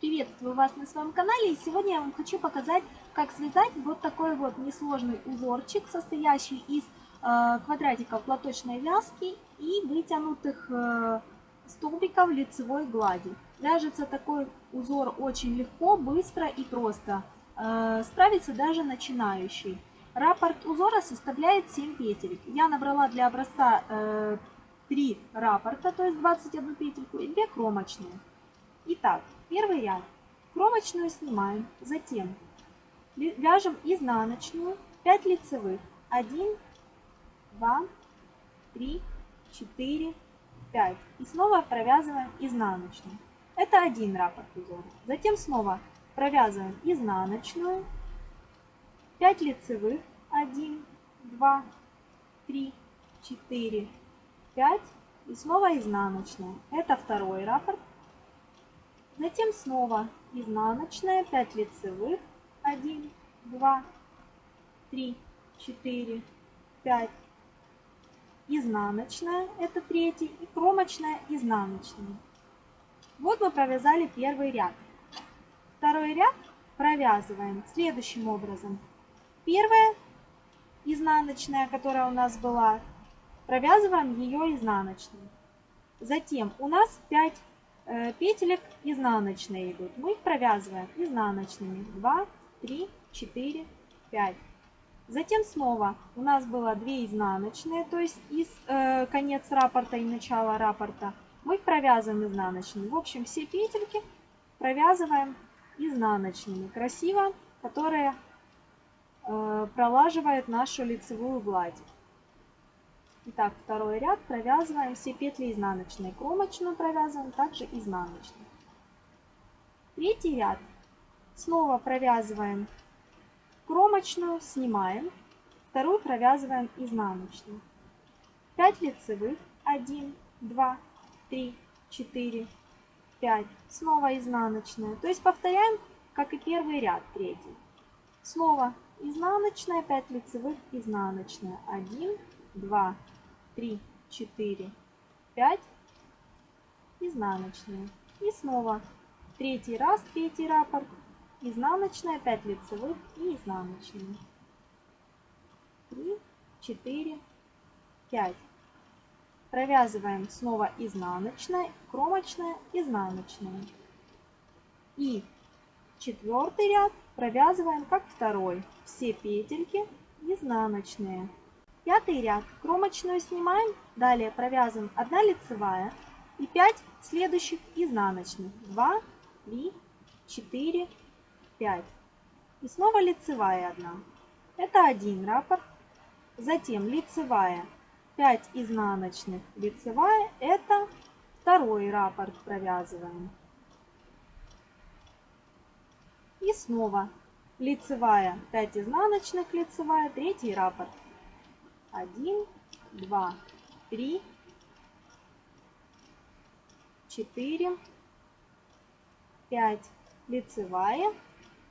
Приветствую вас на своем канале и сегодня я вам хочу показать, как связать вот такой вот несложный узорчик, состоящий из э, квадратиков платочной вязки и вытянутых э, столбиков лицевой глади. Вяжется такой узор очень легко, быстро и просто. Э, справится даже начинающий. Раппорт узора составляет 7 петель. Я набрала для образца э, 3 раппорта, то есть 21 петельку и 2 кромочные. Итак, первый ряд. Кромочную снимаем, затем вяжем изнаночную, 5 лицевых. 1, 2, 3, 4, 5. И снова провязываем изнаночную. Это один раппорт узора. Затем снова провязываем изнаночную, 5 лицевых, 1, 2, 3, 4, 5 и снова изнаночная. Это второй раппорт. Затем снова изнаночная, 5 лицевых, 1, 2, 3, 4, 5. Изнаночная, это третий, и кромочная изнаночная. Вот мы провязали первый ряд. Второй ряд провязываем следующим образом. Первая изнаночная, которая у нас была, провязываем ее изнаночной. Затем у нас 5 Э, петелек изнаночные идут. Мы их провязываем изнаночными. 2, 3, 4, 5. Затем снова у нас было 2 изнаночные, то есть из э, конец раппорта и начало раппорта. Мы их провязываем изнаночными. В общем, все петельки провязываем изнаночными. Красиво, которые э, пролаживают нашу лицевую гладь. Итак, второй ряд провязываем все петли изнаночной. Кромочную провязываем, также изнаночную. Третий ряд. Снова провязываем кромочную, снимаем. Вторую провязываем изнаночную. 5 лицевых. 1, 2, 3, 4, 5. Снова изнаночная. То есть повторяем, как и первый ряд, третий. Снова изнаночная, 5 лицевых, изнаночная. 1, 2, 3, 4, 5, изнаночные. И снова третий раз, третий раппорт, изнаночная, 5 лицевых и изнаночные. 3, 4, 5. Провязываем снова изнаночная, кромочная, изнаночная. И четвертый ряд провязываем как второй. Все петельки изнаночные. Пятый ряд. Кромочную снимаем. Далее провязываем 1 лицевая и 5 следующих изнаночных. 2, 3, 4, 5. И снова лицевая 1. Это один раппорт. Затем лицевая 5 изнаночных. Лицевая это второй раппорт провязываем. И снова лицевая 5 изнаночных, лицевая, третий раппорт. Один, два, три, четыре, пять. Лицевая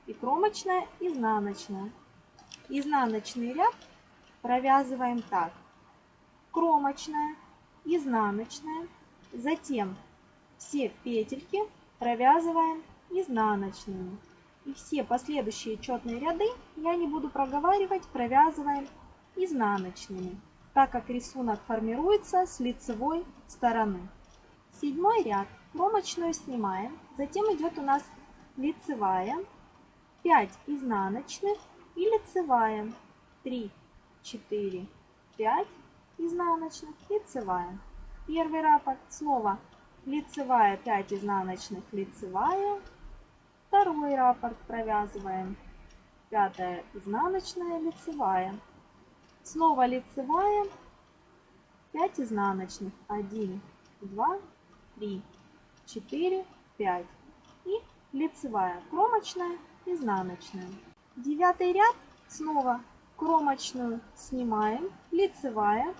и кромочная, изнаночная. Изнаночный ряд провязываем так. Кромочная, изнаночная. Затем все петельки провязываем изнаночными. И все последующие четные ряды я не буду проговаривать, провязываем изнаночными, так как рисунок формируется с лицевой стороны. Седьмой ряд. Кромочную снимаем. Затем идет у нас лицевая. 5 изнаночных и лицевая. 3, 4, 5 изнаночных, лицевая. Первый раппорт. Снова лицевая, 5 изнаночных, лицевая. Второй раппорт провязываем. Пятая изнаночная, лицевая. Снова лицевая, 5 изнаночных, 1, 2, 3, 4, 5 и лицевая, кромочная, изнаночная. Девятый ряд снова кромочную снимаем, лицевая,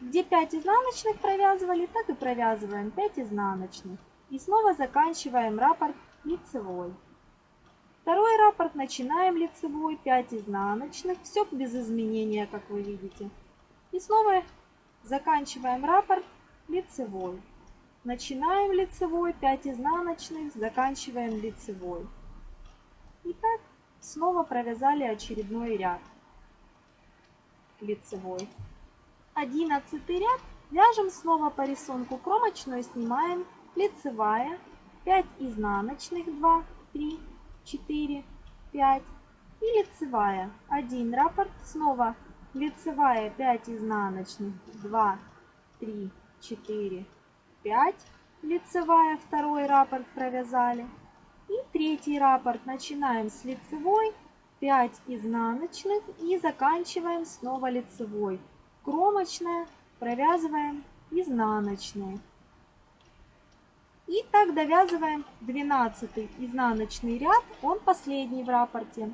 где 5 изнаночных провязывали, так и провязываем 5 изнаночных. И снова заканчиваем раппорт лицевой. Второй раппорт начинаем лицевой, 5 изнаночных, все без изменения, как вы видите. И снова заканчиваем раппорт лицевой. начинаем лицевой, 5 изнаночных, заканчиваем лицевой. Итак, снова провязали очередной ряд лицевой. Одиннадцатый ряд вяжем снова по рисунку кромочную, снимаем лицевая, 5 изнаночных, 2, 3, 4, 5 и лицевая, 1 раппорт, снова лицевая, 5 изнаночных, 2, 3, 4, 5, лицевая, второй раппорт провязали. И третий раппорт начинаем с лицевой, 5 изнаночных. И заканчиваем снова лицевой. Кромочная, провязываем изнаночные. И так довязываем 12 изнаночный ряд, он последний в рапорте.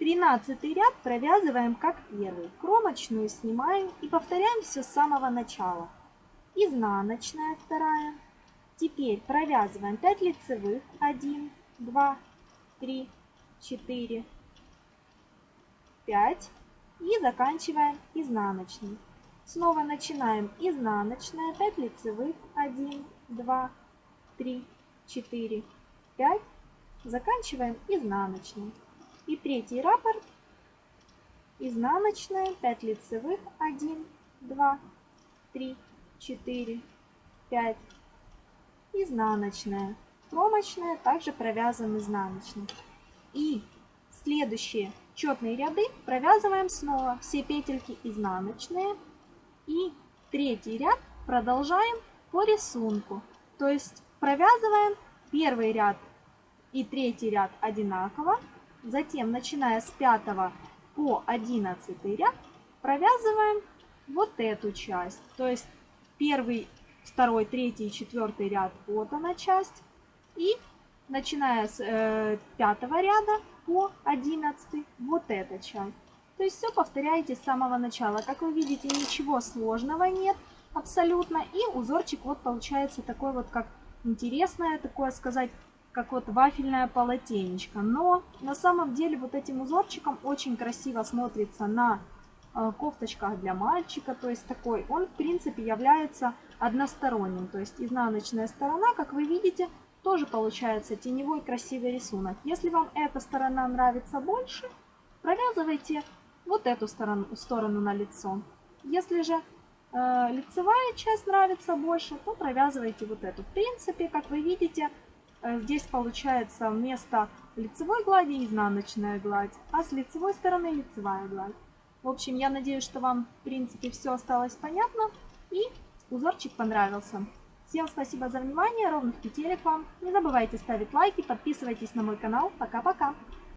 13 ряд провязываем как первый. Кромочную снимаем и повторяем все с самого начала. Изнаночная вторая. Теперь провязываем 5 лицевых. 1, 2, 3, 4, 5 и заканчиваем изнаночной. Снова начинаем изнаночная, 5 лицевых, 1, 2, 3, 4, 5, заканчиваем изнаночной. И третий раппорт, изнаночная, 5 лицевых, 1, 2, 3, 4, 5, изнаночная, кромочная, также провязан изнаночной. И следующие четные ряды провязываем снова все петельки изнаночные. И третий ряд продолжаем по рисунку. То есть провязываем первый ряд и третий ряд одинаково. Затем, начиная с 5 по 11 ряд, провязываем вот эту часть. То есть первый, второй, третий, четвертый ряд вот она часть. И начиная с э, пятого ряда по 11 вот эта часть. То есть все повторяете с самого начала. Как вы видите, ничего сложного нет абсолютно. И узорчик вот получается такой вот, как интересное, такое сказать, как вот вафельное полотенечко. Но на самом деле вот этим узорчиком очень красиво смотрится на э, кофточках для мальчика. То есть такой, он в принципе является односторонним. То есть изнаночная сторона, как вы видите, тоже получается теневой красивый рисунок. Если вам эта сторона нравится больше, провязывайте вот эту сторону, сторону на лицо. Если же лицевая часть нравится больше, то провязывайте вот эту. В принципе, как вы видите, э, здесь получается вместо лицевой глади изнаночная гладь, а с лицевой стороны лицевая гладь. В общем, я надеюсь, что вам, в принципе, все осталось понятно и узорчик понравился. Всем спасибо за внимание, ровных петелек вам. Не забывайте ставить лайки, подписывайтесь на мой канал. Пока-пока!